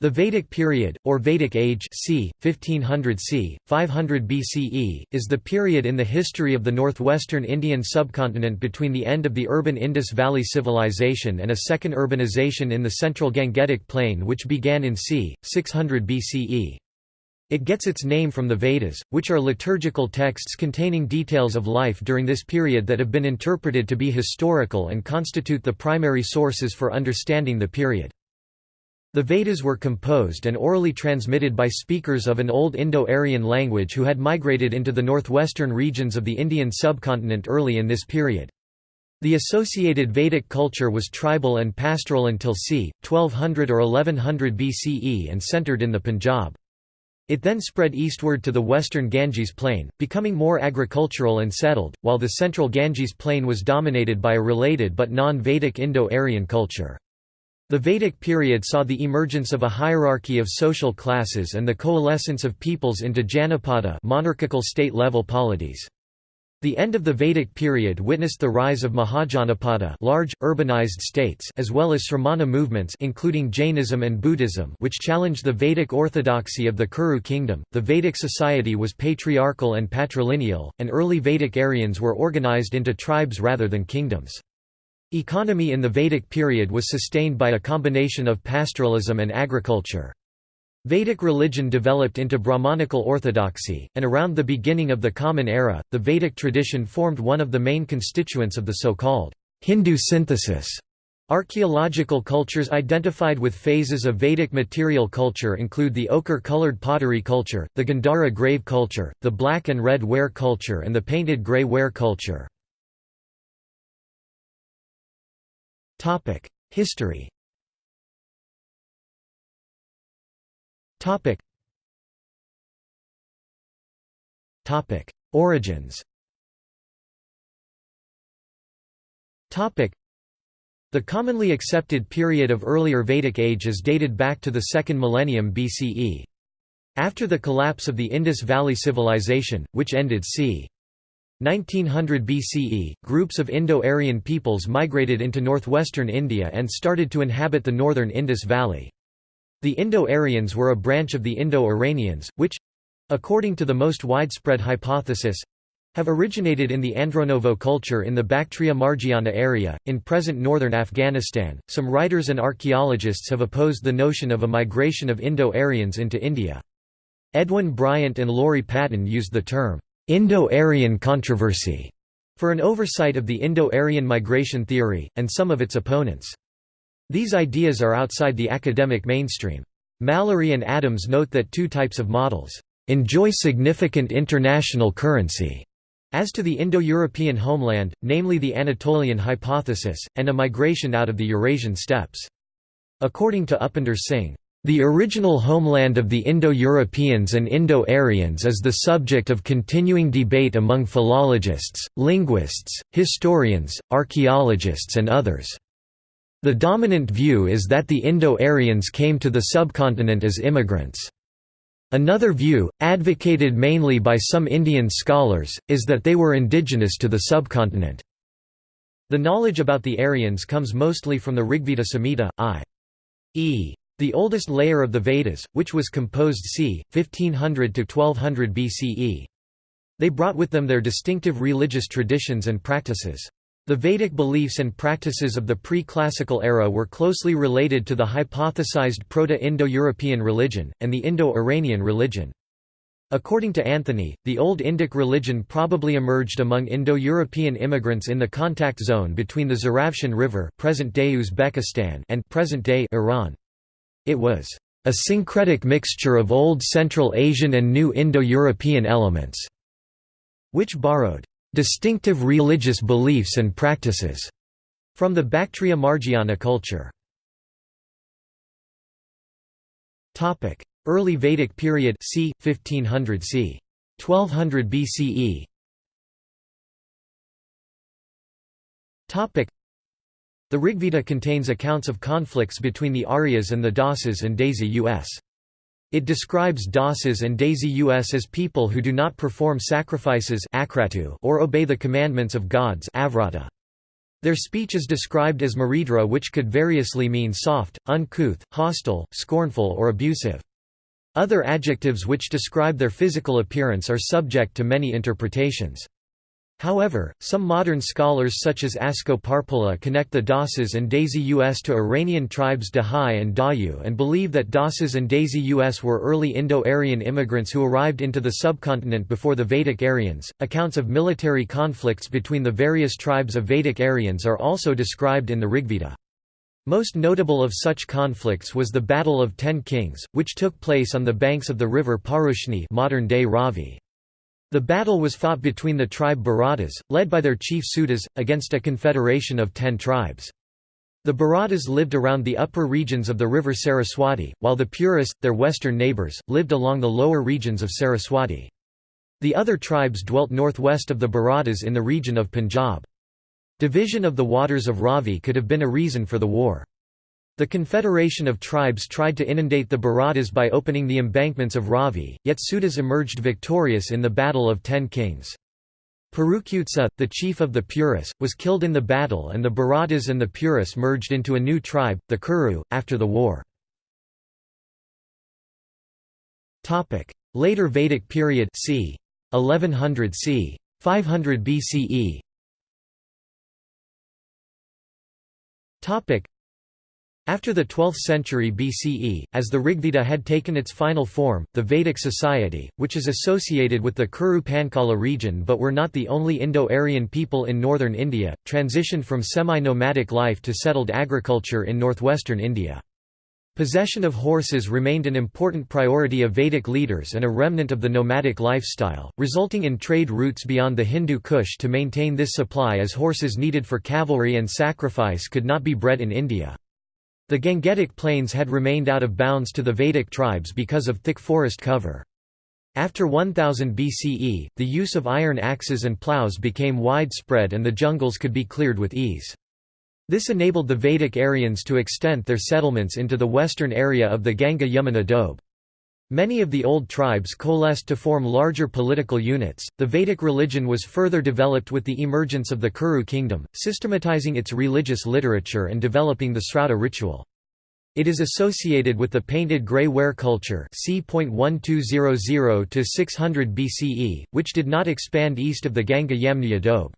The Vedic period, or Vedic age c. 1500 c. 500 BCE, is the period in the history of the northwestern Indian subcontinent between the end of the urban Indus Valley Civilization and a second urbanization in the central Gangetic Plain which began in c. 600 BCE. It gets its name from the Vedas, which are liturgical texts containing details of life during this period that have been interpreted to be historical and constitute the primary sources for understanding the period. The Vedas were composed and orally transmitted by speakers of an old Indo-Aryan language who had migrated into the northwestern regions of the Indian subcontinent early in this period. The associated Vedic culture was tribal and pastoral until c. 1200 or 1100 BCE and centered in the Punjab. It then spread eastward to the western Ganges plain, becoming more agricultural and settled, while the central Ganges plain was dominated by a related but non-Vedic Indo-Aryan culture. The Vedic period saw the emergence of a hierarchy of social classes and the coalescence of peoples into Janapada monarchical state-level polities. The end of the Vedic period witnessed the rise of Mahajanapada large, urbanized states as well as Sramana movements including Jainism and Buddhism which challenged the Vedic orthodoxy of the Kuru kingdom. The Vedic society was patriarchal and patrilineal, and early Vedic Aryans were organized into tribes rather than kingdoms. Economy in the Vedic period was sustained by a combination of pastoralism and agriculture. Vedic religion developed into Brahmanical orthodoxy, and around the beginning of the Common Era, the Vedic tradition formed one of the main constituents of the so-called Hindu synthesis. Archaeological cultures identified with phases of Vedic material culture include the ochre-colored pottery culture, the Gandhara grave culture, the black and red ware culture and the painted grey ware culture. Topic: History. Topic. Topic: Origins. Topic. The commonly accepted period of earlier Vedic age is dated back to the second millennium BCE. After the collapse of the Indus Valley Civilization, which ended c. 1900 BCE, groups of Indo-Aryan peoples migrated into northwestern India and started to inhabit the northern Indus Valley. The Indo-Aryans were a branch of the Indo-Iranians, which—according to the most widespread hypothesis, have originated in the Andronovo culture in the Bactria Margiana area, in present northern Afghanistan. Some writers and archaeologists have opposed the notion of a migration of Indo-Aryans into India. Edwin Bryant and Laurie Patton used the term Indo-Aryan controversy for an oversight of the Indo-Aryan migration theory, and some of its opponents. These ideas are outside the academic mainstream. Mallory and Adams note that two types of models enjoy significant international currency as to the Indo-European homeland, namely the Anatolian hypothesis, and a migration out of the Eurasian steppes. According to Upinder Singh, the original homeland of the Indo-Europeans and Indo-Aryans is the subject of continuing debate among philologists, linguists, historians, archaeologists and others. The dominant view is that the Indo-Aryans came to the subcontinent as immigrants. Another view, advocated mainly by some Indian scholars, is that they were indigenous to the subcontinent. The knowledge about the Aryans comes mostly from the Rigveda Samhita, i.e. The oldest layer of the Vedas, which was composed c. 1500 to 1200 BCE. They brought with them their distinctive religious traditions and practices. The Vedic beliefs and practices of the pre-classical era were closely related to the hypothesized Proto-Indo-European religion, and the Indo-Iranian religion. According to Anthony, the Old Indic religion probably emerged among Indo-European immigrants in the contact zone between the Zaravshan River present-day Uzbekistan and present-day Iran. It was a syncretic mixture of Old Central Asian and New Indo-European elements, which borrowed distinctive religious beliefs and practices from the Bactria Margiana culture. Topic: Early Vedic period c. 1500 c. 1200 BCE the Rigveda contains accounts of conflicts between the Aryas and the Dasas and Desi us. It describes Dasas and Desi us as people who do not perform sacrifices or obey the commandments of gods Their speech is described as mridhra which could variously mean soft, uncouth, hostile, scornful or abusive. Other adjectives which describe their physical appearance are subject to many interpretations. However, some modern scholars such as Asko Parpola connect the Dasas and Desi Us to Iranian tribes Dahae and Dahyu and believe that Dasas and Desi Us were early Indo-Aryan immigrants who arrived into the subcontinent before the Vedic Aryans. Accounts of military conflicts between the various tribes of Vedic Aryans are also described in the Rigveda. Most notable of such conflicts was the Battle of Ten Kings, which took place on the banks of the river Parushni modern-day Ravi. The battle was fought between the tribe Bharatas, led by their chief Sudas, against a confederation of ten tribes. The Bharatas lived around the upper regions of the river Saraswati, while the Puris, their western neighbours, lived along the lower regions of Saraswati. The other tribes dwelt northwest of the Bharatas in the region of Punjab. Division of the waters of Ravi could have been a reason for the war. The confederation of tribes tried to inundate the Bharatas by opening the embankments of Ravi, yet Sudas emerged victorious in the Battle of Ten Kings. Purukutsa, the chief of the Puris, was killed in the battle and the Bharatas and the Puris merged into a new tribe, the Kuru, after the war. Later Vedic period c. 1100 c. 500 BCE after the 12th century BCE, as the Rigveda had taken its final form, the Vedic society, which is associated with the Kuru Panchala region but were not the only Indo-Aryan people in northern India, transitioned from semi-nomadic life to settled agriculture in northwestern India. Possession of horses remained an important priority of Vedic leaders and a remnant of the nomadic lifestyle, resulting in trade routes beyond the Hindu Kush to maintain this supply as horses needed for cavalry and sacrifice could not be bred in India. The Gangetic Plains had remained out of bounds to the Vedic tribes because of thick forest cover. After 1000 BCE, the use of iron axes and plows became widespread and the jungles could be cleared with ease. This enabled the Vedic Aryans to extend their settlements into the western area of the Ganga-Yamuna Doab. Many of the old tribes coalesced to form larger political units. The Vedic religion was further developed with the emergence of the Kuru kingdom, systematizing its religious literature and developing the Srauta ritual. It is associated with the painted grey ware culture c. 1200 to 600 BCE, which did not expand east of the Ganga Yamuna Doab.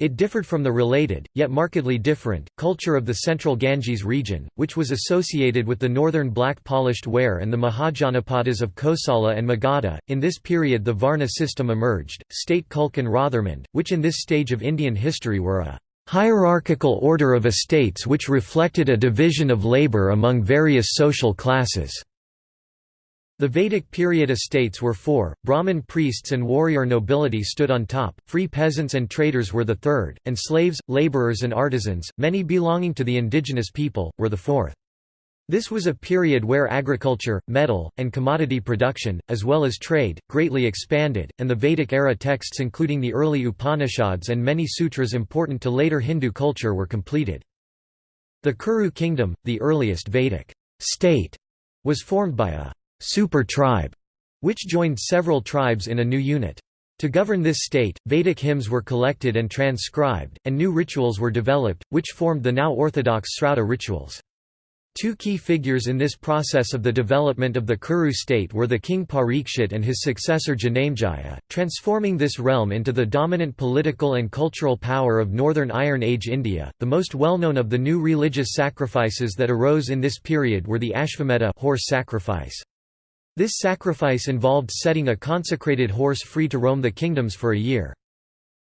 It differed from the related, yet markedly different, culture of the central Ganges region, which was associated with the northern black polished ware and the Mahajanapadas of Kosala and Magadha. In this period, the Varna system emerged, state Kulke and Rothermund, which in this stage of Indian history were a hierarchical order of estates which reflected a division of labour among various social classes. The Vedic period estates were four, Brahmin priests and warrior nobility stood on top, free peasants and traders were the third, and slaves, laborers and artisans, many belonging to the indigenous people, were the fourth. This was a period where agriculture, metal, and commodity production, as well as trade, greatly expanded, and the Vedic-era texts including the early Upanishads and many sutras important to later Hindu culture were completed. The Kuru kingdom, the earliest Vedic state, was formed by a super tribe, which joined several tribes in a new unit. To govern this state, Vedic hymns were collected and transcribed, and new rituals were developed, which formed the now orthodox Srauta rituals. Two key figures in this process of the development of the Kuru state were the king Parikshit and his successor Janamejaya, transforming this realm into the dominant political and cultural power of northern Iron Age India. The most well-known of the new religious sacrifices that arose in this period were the Ashvamedha horse sacrifice. This sacrifice involved setting a consecrated horse free to roam the kingdoms for a year.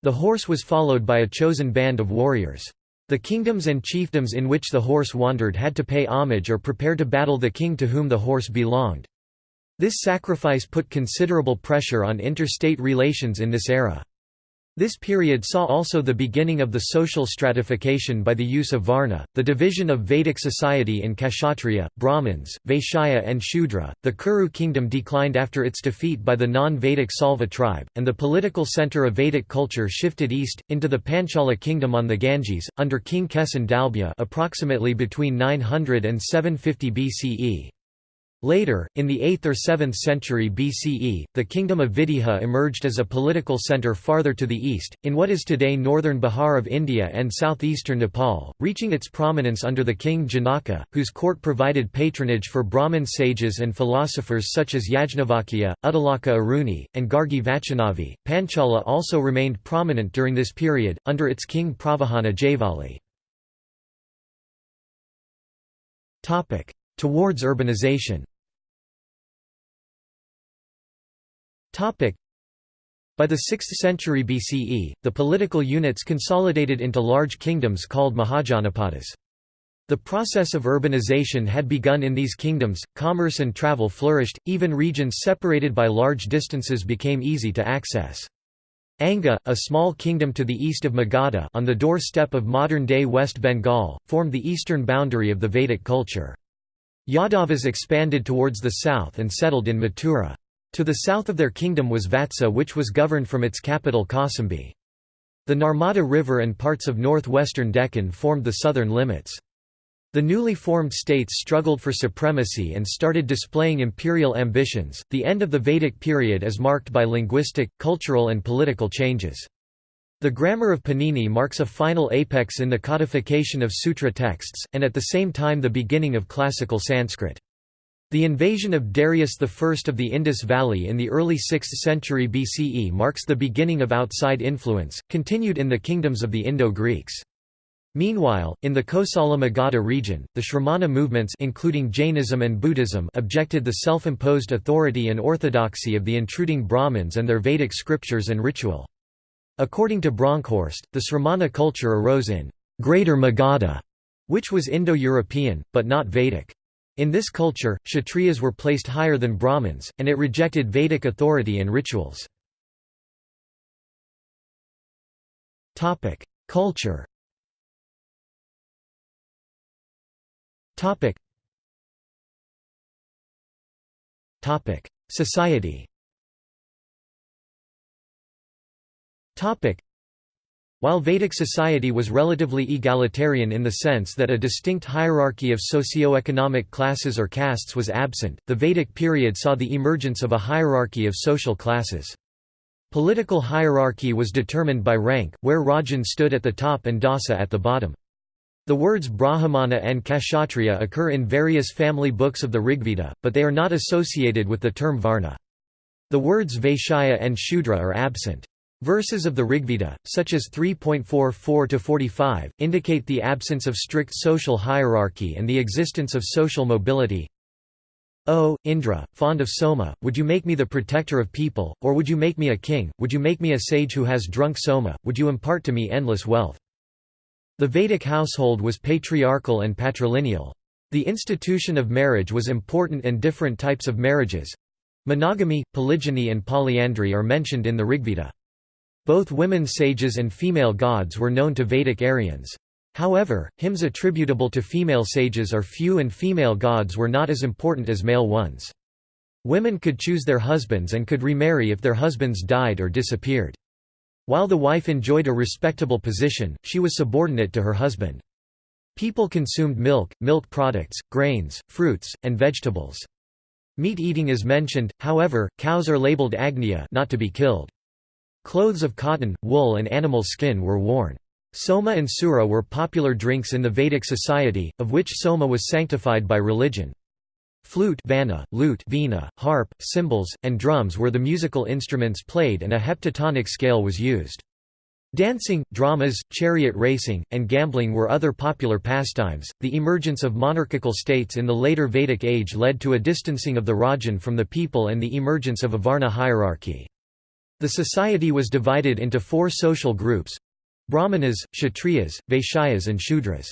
The horse was followed by a chosen band of warriors. The kingdoms and chiefdoms in which the horse wandered had to pay homage or prepare to battle the king to whom the horse belonged. This sacrifice put considerable pressure on interstate relations in this era. This period saw also the beginning of the social stratification by the use of Varna, the division of Vedic society in Kshatriya, Brahmins, Vaishya and Shudra. The Kuru kingdom declined after its defeat by the non-Vedic Salva tribe, and the political center of Vedic culture shifted east, into the Panchala kingdom on the Ganges, under King Kesin Dalbhya approximately between 900 and 750 BCE. Later, in the 8th or 7th century BCE, the kingdom of Videha emerged as a political centre farther to the east, in what is today northern Bihar of India and southeastern Nepal, reaching its prominence under the king Janaka, whose court provided patronage for Brahmin sages and philosophers such as Yajnavalkya, Uddalaka Aruni, and Gargi Vachaknavi. Panchala also remained prominent during this period, under its king Pravahana Jaivali. Towards urbanization By the 6th century BCE, the political units consolidated into large kingdoms called Mahajanapadas. The process of urbanization had begun in these kingdoms, commerce and travel flourished, even regions separated by large distances became easy to access. Anga, a small kingdom to the east of Magadha on the doorstep of modern-day West Bengal, formed the eastern boundary of the Vedic culture. Yadavas expanded towards the south and settled in Mathura. To the south of their kingdom was Vatsa which was governed from its capital Kausambi. The Narmada River and parts of northwestern Deccan formed the southern limits. The newly formed states struggled for supremacy and started displaying imperial ambitions. The end of the Vedic period is marked by linguistic, cultural, and political changes. The grammar of Panini marks a final apex in the codification of sutra texts, and at the same time the beginning of classical Sanskrit. The invasion of Darius I of the Indus Valley in the early 6th century BCE marks the beginning of outside influence, continued in the kingdoms of the Indo-Greeks. Meanwhile, in the Kosala Magadha region, the Shramana movements including Jainism and Buddhism objected the self-imposed authority and orthodoxy of the intruding Brahmins and their Vedic scriptures and ritual. According to Bronkhorst, the Sramana culture arose in Greater Magadha, which was Indo-European, but not Vedic. In this culture, Kshatriyas were placed higher than Brahmins, and it rejected Vedic authority and rituals. Culture Society while Vedic society was relatively egalitarian in the sense that a distinct hierarchy of socio-economic classes or castes was absent, the Vedic period saw the emergence of a hierarchy of social classes. Political hierarchy was determined by rank, where Rajan stood at the top and Dasa at the bottom. The words Brahmana and Kshatriya occur in various family books of the Rigveda, but they are not associated with the term Varna. The words Vaishya and Shudra are absent. Verses of the Rigveda, such as 3.44–45, indicate the absence of strict social hierarchy and the existence of social mobility. O, Indra, fond of Soma, would you make me the protector of people, or would you make me a king, would you make me a sage who has drunk Soma, would you impart to me endless wealth? The Vedic household was patriarchal and patrilineal. The institution of marriage was important and different types of marriages—monogamy, polygyny and polyandry are mentioned in the Rigveda. Both women sages and female gods were known to Vedic Aryans. However, hymns attributable to female sages are few and female gods were not as important as male ones. Women could choose their husbands and could remarry if their husbands died or disappeared. While the wife enjoyed a respectable position, she was subordinate to her husband. People consumed milk, milk products, grains, fruits, and vegetables. Meat eating is mentioned, however, cows are labeled agnya not to be killed. Clothes of cotton, wool and animal skin were worn. Soma and Sura were popular drinks in the Vedic society, of which Soma was sanctified by religion. Flute vana, lute vina, harp, cymbals, and drums were the musical instruments played and a heptatonic scale was used. Dancing, dramas, chariot racing, and gambling were other popular pastimes. The emergence of monarchical states in the later Vedic age led to a distancing of the Rajan from the people and the emergence of a Varna hierarchy. The society was divided into four social groups Brahmanas, Kshatriyas, Vaishyas and Shudras.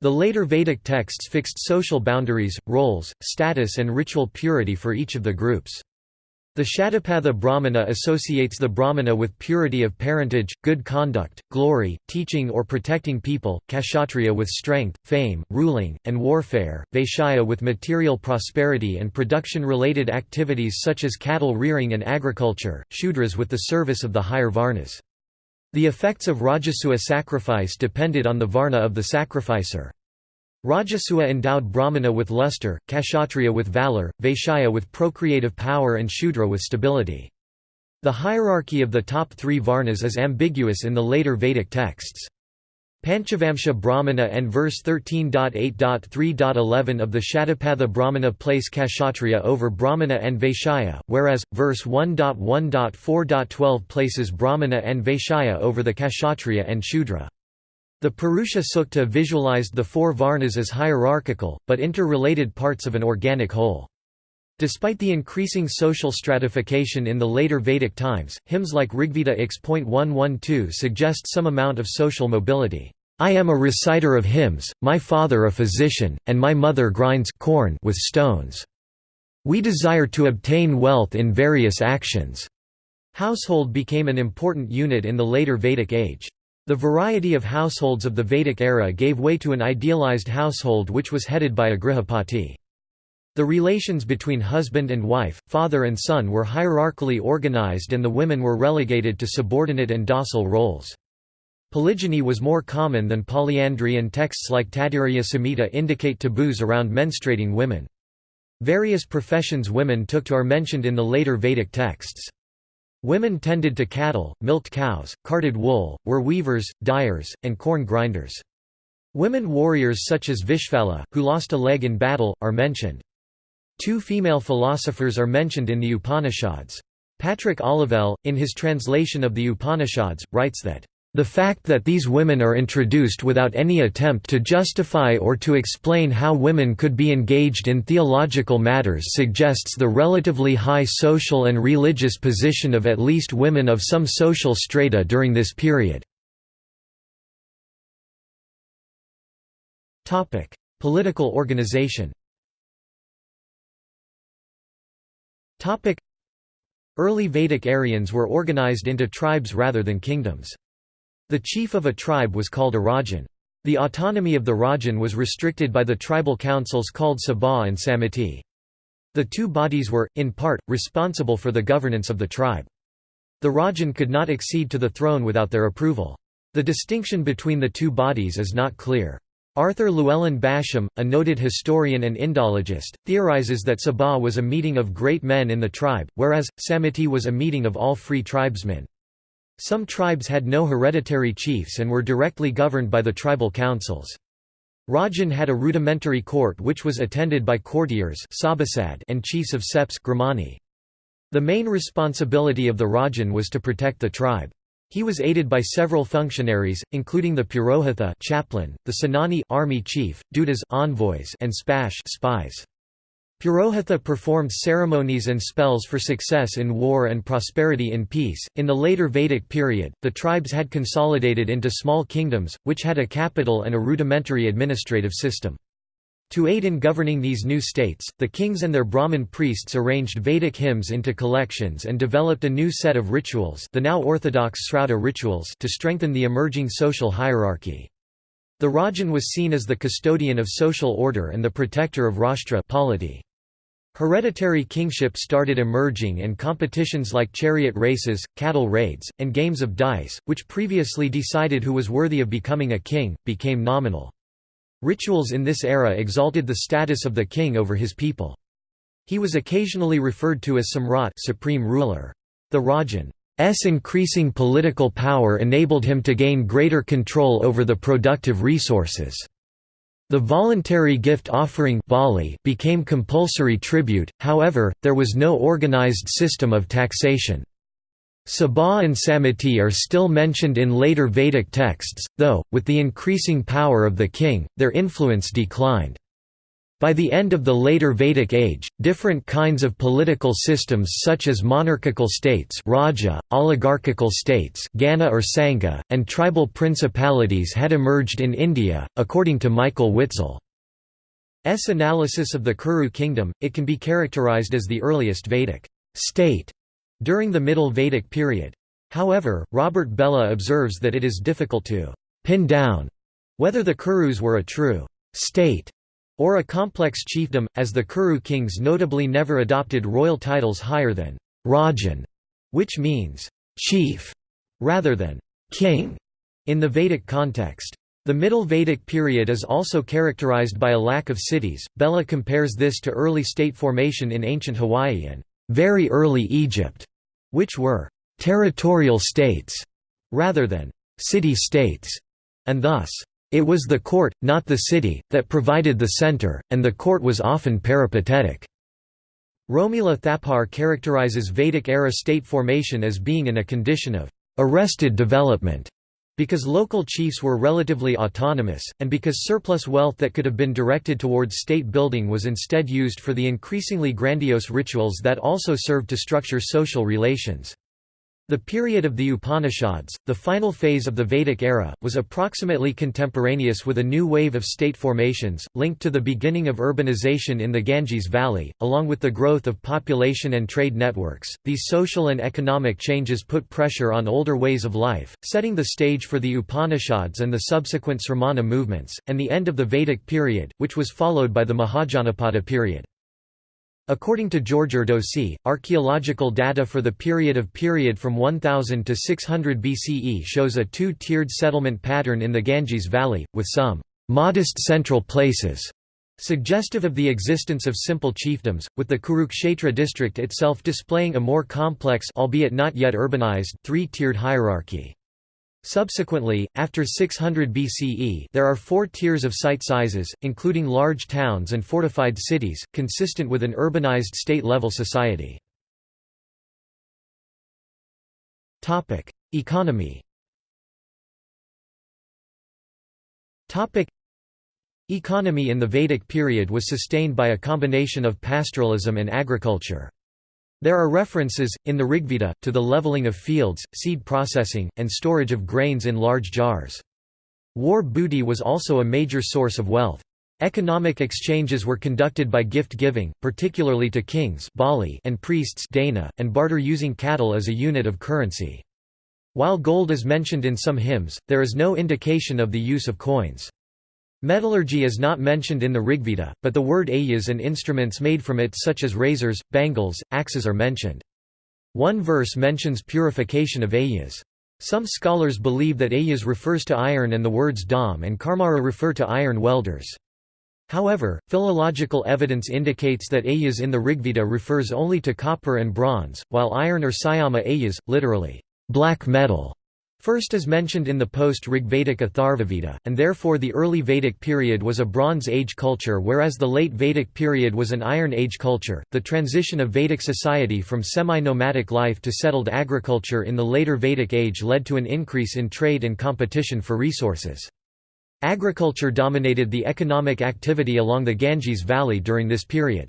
The later Vedic texts fixed social boundaries, roles, status and ritual purity for each of the groups. The Shatapatha Brahmana associates the Brahmana with purity of parentage, good conduct, glory, teaching or protecting people, Kshatriya with strength, fame, ruling, and warfare, Vaishya with material prosperity and production-related activities such as cattle rearing and agriculture, Shudras with the service of the higher Varnas. The effects of Rajasuya sacrifice depended on the Varna of the sacrificer. Rajasuya endowed Brahmana with luster, Kshatriya with valor, Vaishya with procreative power and Shudra with stability. The hierarchy of the top three varnas is ambiguous in the later Vedic texts. Panchavamsha Brahmana and verse 13.8.3.11 of the Shatapatha Brahmana place Kshatriya over Brahmana and Vaishya, whereas, verse 1.1.4.12 places Brahmana and Vaishya over the Kshatriya and Shudra. The Purusha Sukta visualized the four Varnas as hierarchical, but interrelated parts of an organic whole. Despite the increasing social stratification in the later Vedic times, hymns like Rigveda X.112 suggest some amount of social mobility. I am a reciter of hymns, my father a physician, and my mother grinds corn with stones. We desire to obtain wealth in various actions. Household became an important unit in the later Vedic age. The variety of households of the Vedic era gave way to an idealized household which was headed by a grihapati. The relations between husband and wife, father and son were hierarchically organized and the women were relegated to subordinate and docile roles. Polygyny was more common than polyandry and texts like Taittiriya Samhita indicate taboos around menstruating women. Various professions women took to are mentioned in the later Vedic texts. Women tended to cattle, milked cows, carded wool, were weavers, dyers, and corn grinders. Women warriors such as Vishpala, who lost a leg in battle, are mentioned. Two female philosophers are mentioned in the Upanishads. Patrick Olivelle, in his translation of the Upanishads, writes that the fact that these women are introduced without any attempt to justify or to explain how women could be engaged in theological matters suggests the relatively high social and religious position of at least women of some social strata during this period. Political organization Early Vedic Aryans were organized into tribes rather than kingdoms. The chief of a tribe was called a Rajan. The autonomy of the Rajan was restricted by the tribal councils called Sabha and Samiti. The two bodies were, in part, responsible for the governance of the tribe. The Rajan could not accede to the throne without their approval. The distinction between the two bodies is not clear. Arthur Llewellyn Basham, a noted historian and Indologist, theorizes that Sabha was a meeting of great men in the tribe, whereas, Samiti was a meeting of all free tribesmen. Some tribes had no hereditary chiefs and were directly governed by the tribal councils. Rajan had a rudimentary court which was attended by courtiers and chiefs of septs The main responsibility of the Rajan was to protect the tribe. He was aided by several functionaries, including the Purohitha chaplain, the Senani army chief, Dutas envoys, and Spash spies. Purohitha performed ceremonies and spells for success in war and prosperity in peace. In the later Vedic period, the tribes had consolidated into small kingdoms, which had a capital and a rudimentary administrative system. To aid in governing these new states, the kings and their Brahmin priests arranged Vedic hymns into collections and developed a new set of rituals the now orthodox Srauta rituals to strengthen the emerging social hierarchy. The Rajan was seen as the custodian of social order and the protector of Rashtra polity. Hereditary kingship started emerging and competitions like chariot races, cattle raids, and games of dice, which previously decided who was worthy of becoming a king, became nominal. Rituals in this era exalted the status of the king over his people. He was occasionally referred to as Samrat supreme ruler. The Rajan's increasing political power enabled him to gain greater control over the productive resources. The voluntary gift offering became compulsory tribute, however, there was no organized system of taxation. Sabha and Samiti are still mentioned in later Vedic texts, though, with the increasing power of the king, their influence declined. By the end of the later Vedic age, different kinds of political systems such as monarchical states Raja, oligarchical states Gana or Sangha, and tribal principalities had emerged in India, according to Michael Witzel's analysis of the Kuru kingdom, it can be characterized as the earliest Vedic state during the Middle Vedic period. However, Robert Bellah observes that it is difficult to pin down whether the Kurus were a true state or a complex chiefdom, as the Kuru kings notably never adopted royal titles higher than Rajan, which means chief, rather than king in the Vedic context. The Middle Vedic period is also characterized by a lack of cities. Bellah compares this to early state formation in ancient Hawaii and very early Egypt, which were territorial states rather than city-states, and thus, it was the court, not the city, that provided the center, and the court was often peripatetic. Romila Thapar characterizes Vedic-era state formation as being in a condition of arrested development because local chiefs were relatively autonomous, and because surplus wealth that could have been directed towards state building was instead used for the increasingly grandiose rituals that also served to structure social relations. The period of the Upanishads, the final phase of the Vedic era, was approximately contemporaneous with a new wave of state formations, linked to the beginning of urbanization in the Ganges Valley, along with the growth of population and trade networks. These social and economic changes put pressure on older ways of life, setting the stage for the Upanishads and the subsequent Sramana movements, and the end of the Vedic period, which was followed by the Mahajanapada period. According to George Erdosy, archaeological data for the period of period from 1000 to 600 BCE shows a two-tiered settlement pattern in the Ganges Valley, with some modest central places suggestive of the existence of simple chiefdoms, with the Kurukshetra district itself displaying a more complex albeit not yet urbanized three-tiered hierarchy. Subsequently, after 600 BCE there are four tiers of site sizes, including large towns and fortified cities, consistent with an urbanized state-level society. Economy Economy in the Vedic period was sustained by a combination of pastoralism and agriculture. There are references, in the Rigveda, to the leveling of fields, seed processing, and storage of grains in large jars. War booty was also a major source of wealth. Economic exchanges were conducted by gift-giving, particularly to kings and priests and barter using cattle as a unit of currency. While gold is mentioned in some hymns, there is no indication of the use of coins. Metallurgy is not mentioned in the Rigveda, but the word ayas and instruments made from it such as razors, bangles, axes are mentioned. One verse mentions purification of ayas. Some scholars believe that ayas refers to iron and the words dam and karmara refer to iron welders. However, philological evidence indicates that ayas in the Rigveda refers only to copper and bronze, while iron or syama ayas, literally, black metal, First is mentioned in the post-Rigvedic Atharvaveda, and therefore the early Vedic period was a Bronze Age culture whereas the late Vedic period was an Iron Age culture. The transition of Vedic society from semi-nomadic life to settled agriculture in the later Vedic age led to an increase in trade and competition for resources. Agriculture dominated the economic activity along the Ganges Valley during this period.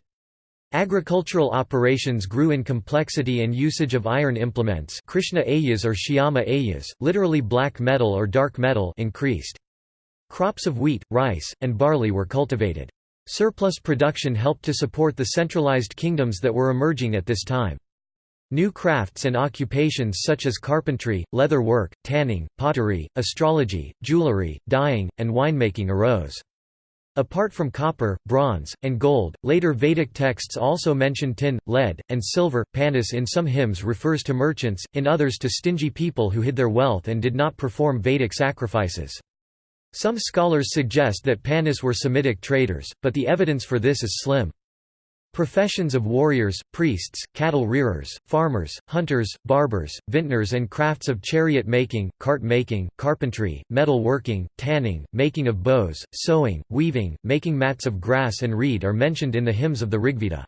Agricultural operations grew in complexity and usage of iron implements Krishna ayas or Shyama ayas, literally black metal or dark metal increased. Crops of wheat, rice, and barley were cultivated. Surplus production helped to support the centralized kingdoms that were emerging at this time. New crafts and occupations such as carpentry, leather work, tanning, pottery, astrology, jewelry, dyeing, and winemaking arose. Apart from copper, bronze, and gold, later Vedic texts also mention tin, lead, and silver. Panis in some hymns refers to merchants, in others to stingy people who hid their wealth and did not perform Vedic sacrifices. Some scholars suggest that Panis were Semitic traders, but the evidence for this is slim. Professions of warriors, priests, cattle rearers, farmers, hunters, barbers, vintners and crafts of chariot making, cart making, carpentry, metal working, tanning, making of bows, sewing, weaving, making mats of grass and reed are mentioned in the hymns of the Rigveda.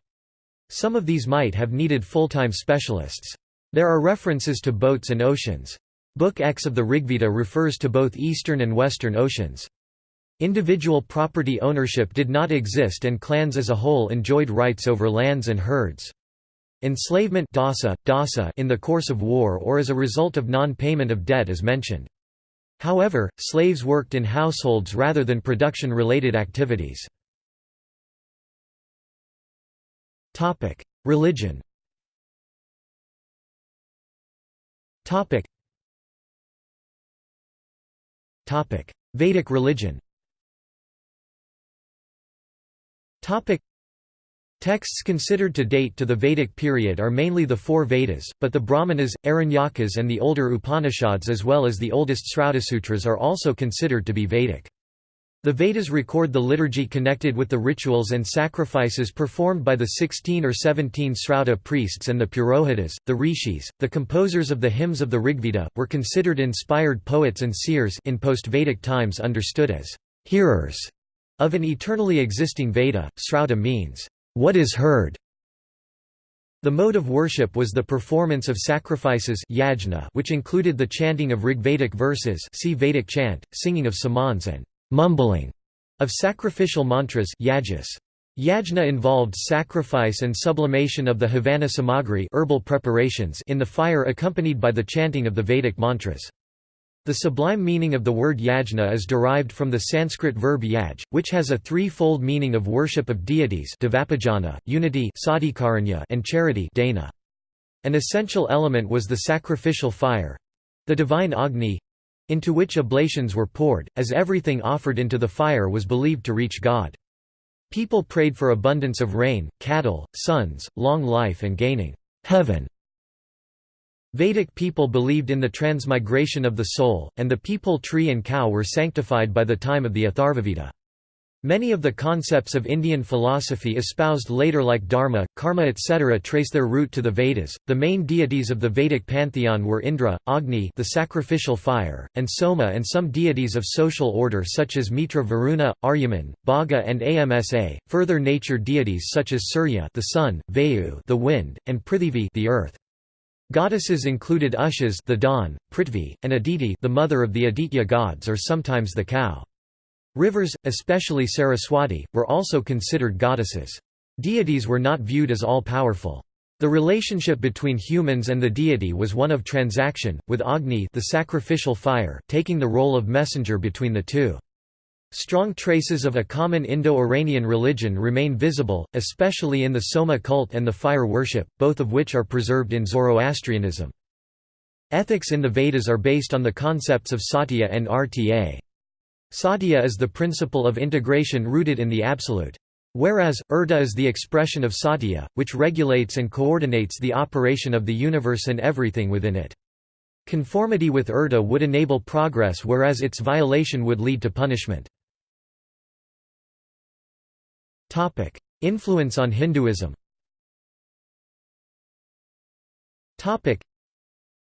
Some of these might have needed full-time specialists. There are references to boats and oceans. Book X of the Rigveda refers to both eastern and western oceans. Individual property ownership did not exist and clans as a whole enjoyed rights over lands and herds. Enslavement in the course of war or as a result of non-payment of debt is mentioned. However, slaves worked in households rather than production-related activities. Religion Vedic religion Texts considered to date to the Vedic period are mainly the four Vedas, but the Brahmanas, Aranyakas and the older Upanishads as well as the oldest Srautasutras are also considered to be Vedic. The Vedas record the liturgy connected with the rituals and sacrifices performed by the 16 or 17 Srauta priests and the Purohitas, the rishis, the composers of the hymns of the Rigveda, were considered inspired poets and seers in post-Vedic times understood as hearers of an eternally existing Veda. Srauta means, what is heard. The mode of worship was the performance of sacrifices yajna, which included the chanting of Rigvedic verses see Vedic chant, singing of samans and mumbling of sacrificial mantras yajas. Yajna involved sacrifice and sublimation of the havana samagri herbal preparations in the fire accompanied by the chanting of the Vedic mantras. The sublime meaning of the word yajna is derived from the Sanskrit verb yaj, which has a threefold meaning of worship of deities unity and charity dana. An essential element was the sacrificial fire—the divine Agni, into which oblations were poured, as everything offered into the fire was believed to reach God. People prayed for abundance of rain, cattle, sons, long life and gaining heaven. Vedic people believed in the transmigration of the soul, and the peepal tree and cow were sanctified by the time of the Atharvaveda. Many of the concepts of Indian philosophy espoused later like dharma, karma etc. trace their root to the Vedas. The main deities of the Vedic pantheon were Indra, Agni, the sacrificial fire, and Soma and some deities of social order such as Mitra Varuna, Aryaman, Bhaga and Amsa. Further nature deities such as Surya, the sun, Vayu, the wind, and Prithivi, the earth. Goddesses included Ushas, the dawn, Prithvi, and Aditi, the mother of the Aditya gods or sometimes the cow. Rivers, especially Saraswati, were also considered goddesses. Deities were not viewed as all-powerful. The relationship between humans and the deity was one of transaction, with Agni the sacrificial fire taking the role of messenger between the two. Strong traces of a common Indo-Iranian religion remain visible, especially in the Soma cult and the fire worship, both of which are preserved in Zoroastrianism. Ethics in the Vedas are based on the concepts of satya and rta. Satya is the principle of integration rooted in the absolute. Whereas, Urta is the expression of satya, which regulates and coordinates the operation of the universe and everything within it. Conformity with Urta would enable progress whereas its violation would lead to punishment. Influence on Hinduism. Topic: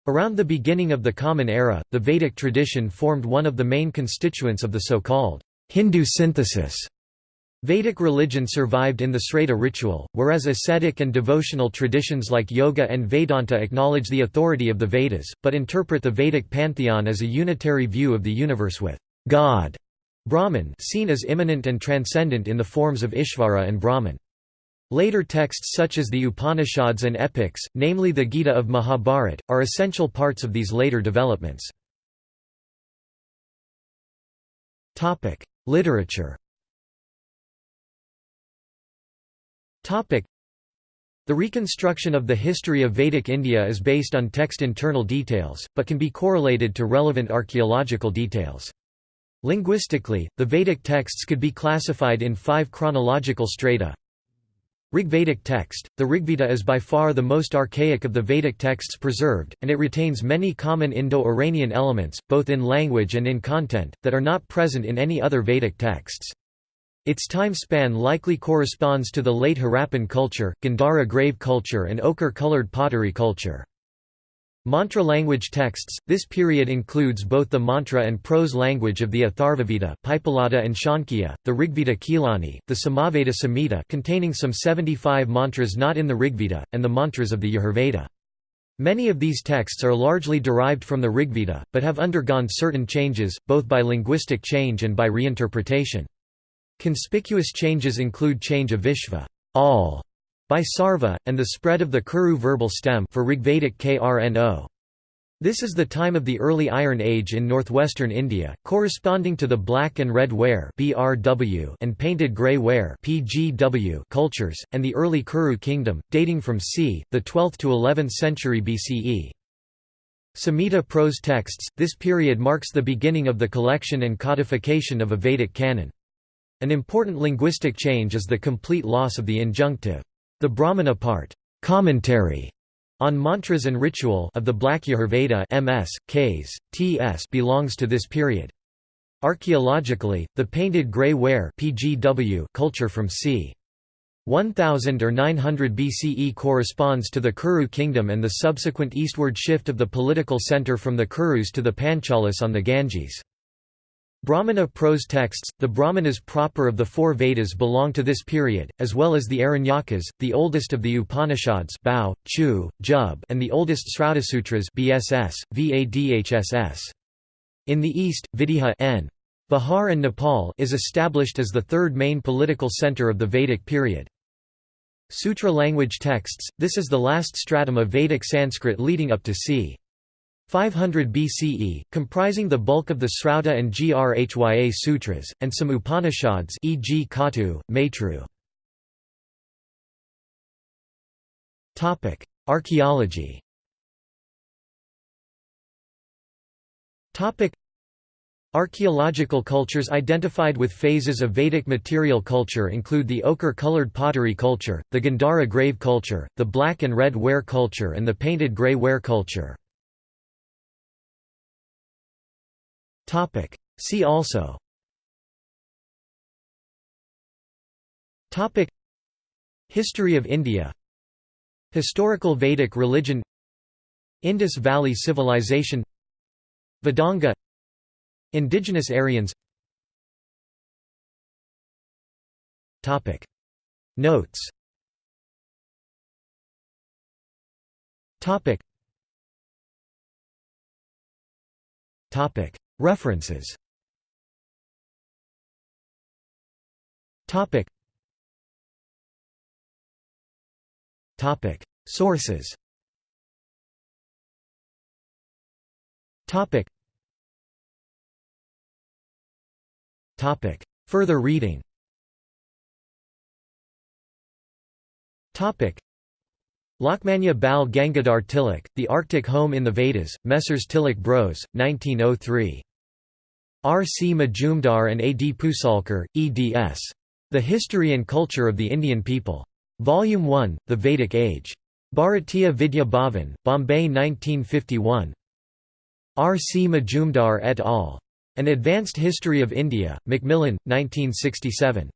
Around the beginning of the Common Era, the Vedic tradition formed one of the main constituents of the so-called Hindu synthesis. Vedic religion survived in the Srauta ritual, whereas ascetic and devotional traditions like Yoga and Vedanta acknowledge the authority of the Vedas, but interpret the Vedic pantheon as a unitary view of the universe with God Brahman seen as immanent and transcendent in the forms of Ishvara and Brahman. Later texts such as the Upanishads and epics, namely the Gita of Mahabharat, are essential parts of these later developments. Literature The reconstruction of the history of Vedic India is based on text internal details, but can be correlated to relevant archaeological details. Linguistically, the Vedic texts could be classified in five chronological strata Rigvedic text – The Rigveda is by far the most archaic of the Vedic texts preserved, and it retains many common Indo-Iranian elements, both in language and in content, that are not present in any other Vedic texts. Its time span likely corresponds to the late Harappan culture, Gandhara grave culture and ochre-colored pottery culture. Mantra language texts – This period includes both the mantra and prose language of the Atharvaveda Pippalada and Shankya, the Rigveda Khilani, the Samaveda Samhita containing some 75 mantras not in the Rigveda, and the mantras of the Yajurveda. Many of these texts are largely derived from the Rigveda, but have undergone certain changes, both by linguistic change and by reinterpretation. Conspicuous changes include change of Vishva all", by Sarva, and the spread of the Kuru verbal stem for Rigvedic Krno. This is the time of the early Iron Age in northwestern India, corresponding to the black and red ware (BRW) and painted grey ware (PGW) cultures, and the early Kuru kingdom, dating from c. the 12th to 11th century BCE. Samhita prose texts. This period marks the beginning of the collection and codification of a Vedic canon. An important linguistic change is the complete loss of the injunctive. The Brahmana part commentary on mantras and ritual of the Black Yajurveda MS, Ks, TS belongs to this period. Archaeologically, the painted grey ware PGW culture from c. 1000 or 900 BCE corresponds to the Kuru kingdom and the subsequent eastward shift of the political center from the Kurus to the Panchalas on the Ganges. Brahmana prose texts, the Brahmanas proper of the four Vedas belong to this period, as well as the Aranyakas, the oldest of the Upanishads Bao, Chu, Jub, and the oldest Srautasutras BSS, VADHSS. In the east, Videha N. Bihar and Nepal is established as the third main political center of the Vedic period. Sutra language texts, this is the last stratum of Vedic Sanskrit leading up to c. 500 BCE, comprising the bulk of the Srauta and Grhya sutras, and some Upanishads e.g. Katu, Maitru. Archaeology Archaeological cultures identified with phases of Vedic material culture include the ochre-colored pottery culture, the Gandhara grave culture, the black and red ware culture and the painted grey ware culture. Topic. See also Topic. History of India Historical Vedic religion Indus Valley Civilization Vedanga Indigenous Aryans Topic. Notes Topic. Topic. References. Topic. Topic. Sources. Topic. Topic. Further reading. Topic Lokmanya Bal Gangadhar Tilak, The Arctic Home in the Vedas, Messrs. Tilak Bros, 1903. R. C. Majumdar and A. D. Phusalkar, eds. The History and Culture of the Indian People. Volume 1, The Vedic Age. Bharatiya Vidya Bhavan, Bombay 1951. R. C. Majumdar et al. An Advanced History of India, Macmillan, 1967.